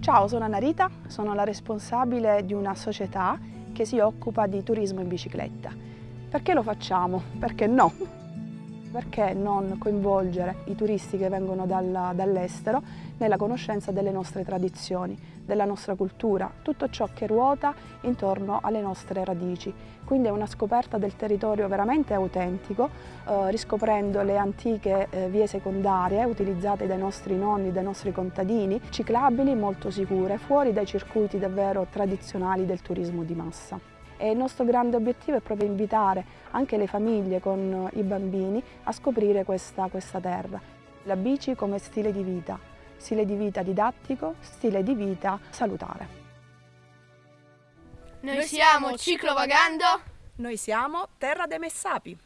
Ciao, sono Anarita, sono la responsabile di una società che si occupa di turismo in bicicletta. Perché lo facciamo? Perché no? Perché non coinvolgere i turisti che vengono dall'estero nella conoscenza delle nostre tradizioni, della nostra cultura, tutto ciò che ruota intorno alle nostre radici. Quindi è una scoperta del territorio veramente autentico, eh, riscoprendo le antiche eh, vie secondarie utilizzate dai nostri nonni, dai nostri contadini, ciclabili, molto sicure, fuori dai circuiti davvero tradizionali del turismo di massa. E il nostro grande obiettivo è proprio invitare anche le famiglie con i bambini a scoprire questa, questa terra. La bici come stile di vita, stile di vita didattico, stile di vita salutare. Noi siamo Ciclovagando. Noi siamo Terra dei Messapi.